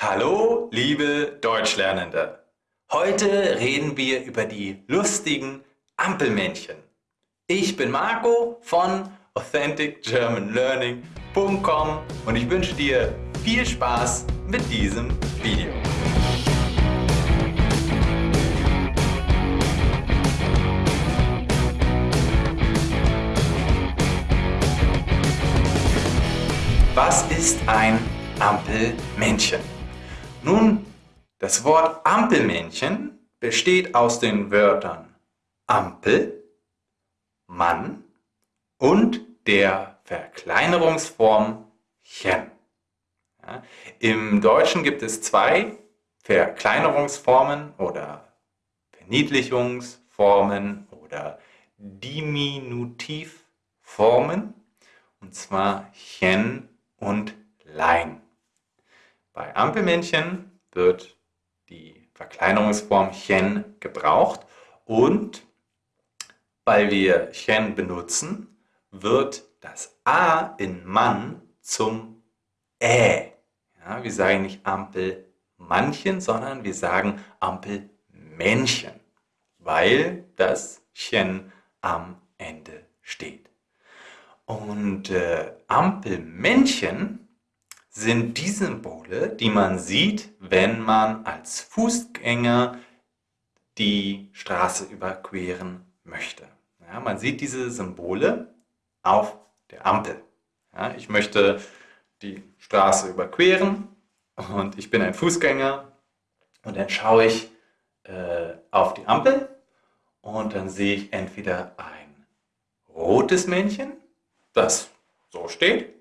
Hallo, liebe Deutschlernende! Heute reden wir über die lustigen Ampelmännchen. Ich bin Marco von AuthenticGermanLearning.com und ich wünsche dir viel Spaß mit diesem Video. Was ist ein Ampelmännchen? Nun, das Wort Ampelmännchen besteht aus den Wörtern Ampel, Mann und der Verkleinerungsform chen. Ja, Im Deutschen gibt es zwei Verkleinerungsformen oder Verniedlichungsformen oder Diminutivformen, und zwar chen und lein. Bei Ampelmännchen wird die Verkleinerungsform chen gebraucht und weil wir chen benutzen, wird das A in Mann zum Ä. Ja, wir sagen nicht Ampelmannchen, sondern wir sagen Ampelmännchen, weil das chen am Ende steht. Und äh, Ampelmännchen sind die Symbole, die man sieht, wenn man als Fußgänger die Straße überqueren möchte. Ja, man sieht diese Symbole auf der Ampel. Ja, ich möchte die Straße überqueren und ich bin ein Fußgänger und dann schaue ich äh, auf die Ampel und dann sehe ich entweder ein rotes Männchen, das so steht,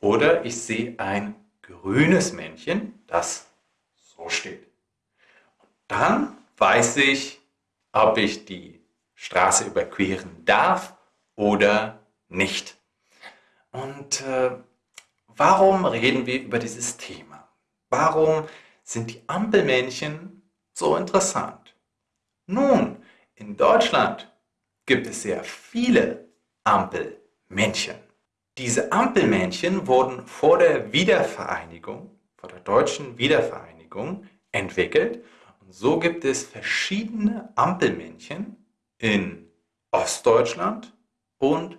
oder ich sehe ein grünes Männchen, das so steht. Und dann weiß ich, ob ich die Straße überqueren darf oder nicht. Und äh, warum reden wir über dieses Thema? Warum sind die Ampelmännchen so interessant? Nun, in Deutschland gibt es sehr viele Ampelmännchen. Diese Ampelmännchen wurden vor der Wiedervereinigung, vor der deutschen Wiedervereinigung entwickelt. Und so gibt es verschiedene Ampelmännchen in Ostdeutschland und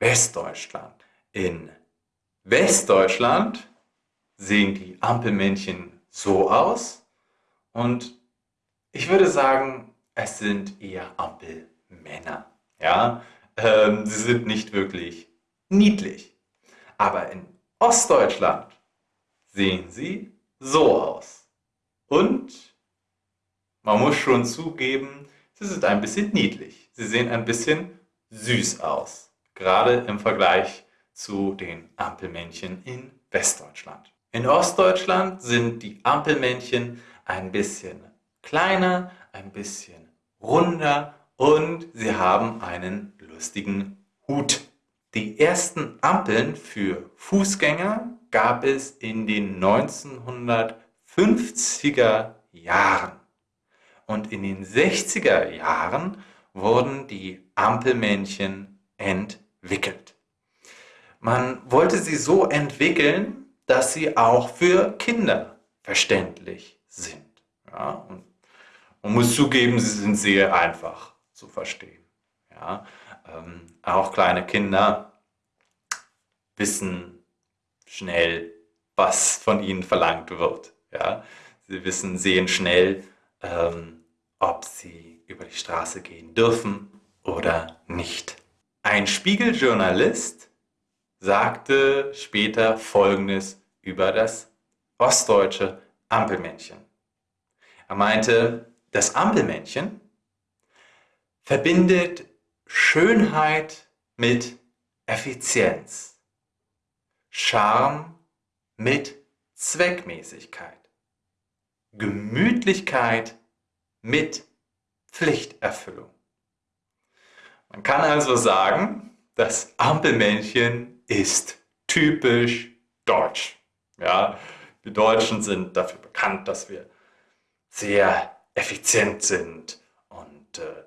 Westdeutschland. In Westdeutschland sehen die Ampelmännchen so aus und ich würde sagen, es sind eher Ampelmänner. Ja? Ähm, sie sind nicht wirklich niedlich. Aber in Ostdeutschland sehen sie so aus. Und man muss schon zugeben, sie sind ein bisschen niedlich. Sie sehen ein bisschen süß aus. Gerade im Vergleich zu den Ampelmännchen in Westdeutschland. In Ostdeutschland sind die Ampelmännchen ein bisschen kleiner, ein bisschen runder und sie haben einen lustigen Hut. Die ersten Ampeln für Fußgänger gab es in den 1950er Jahren. Und in den 60er Jahren wurden die Ampelmännchen entwickelt. Man wollte sie so entwickeln, dass sie auch für Kinder verständlich sind. Ja, man muss zugeben, sie sind sehr einfach zu verstehen. Ja, ähm, auch kleine Kinder wissen schnell, was von ihnen verlangt wird. Ja? Sie wissen, sehen schnell, ähm, ob sie über die Straße gehen dürfen oder nicht. Ein Spiegeljournalist sagte später Folgendes über das ostdeutsche Ampelmännchen. Er meinte, das Ampelmännchen verbindet Schönheit mit Effizienz, Charme mit Zweckmäßigkeit, Gemütlichkeit mit Pflichterfüllung. Man kann also sagen, das Ampelmännchen ist typisch deutsch. Ja, wir Deutschen sind dafür bekannt, dass wir sehr effizient sind und äh,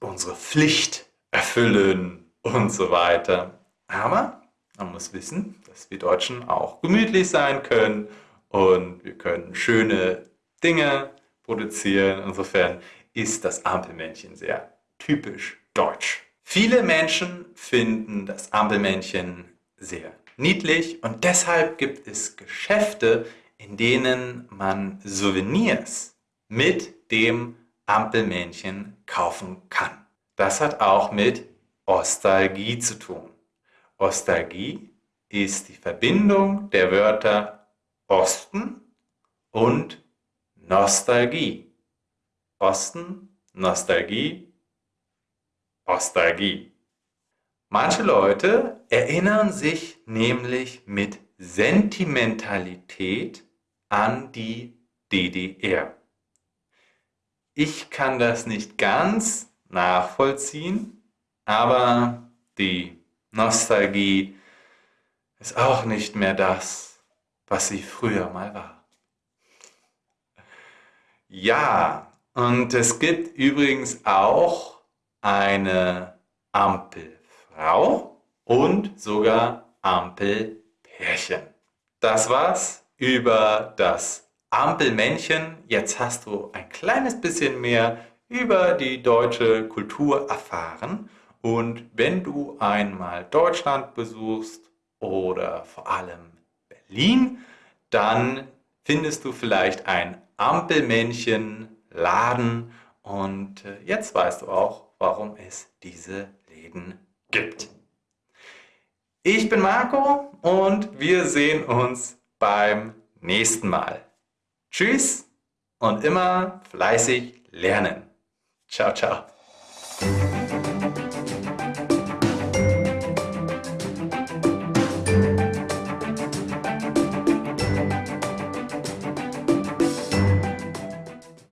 unsere Pflicht erfüllen und so weiter. Aber man muss wissen, das dass wir Deutschen auch gemütlich sein können und wir können schöne Dinge produzieren. Insofern ist das Ampelmännchen sehr typisch deutsch. Viele Menschen finden das Ampelmännchen sehr niedlich und deshalb gibt es Geschäfte, in denen man Souvenirs mit dem Ampelmännchen kaufen kann. Das hat auch mit Ostalgie zu tun. Ostalgie ist die Verbindung der Wörter Osten und Nostalgie. Osten, Nostalgie, Ostalgie. Manche Leute erinnern sich nämlich mit Sentimentalität an die DDR. Ich kann das nicht ganz nachvollziehen, aber die Nostalgie ist auch nicht mehr das, was sie früher mal war. Ja, und es gibt übrigens auch eine Ampelfrau und sogar Ampelpärchen. Das war's über das Ampelmännchen. Jetzt hast du ein kleines bisschen mehr über die deutsche Kultur erfahren. Und wenn du einmal Deutschland besuchst oder vor allem Berlin, dann findest du vielleicht ein Ampelmännchen-Laden und äh, jetzt weißt du auch, warum es diese Läden gibt. Ich bin Marco und wir sehen uns beim nächsten Mal. Tschüss und immer fleißig lernen. Ciao, ciao.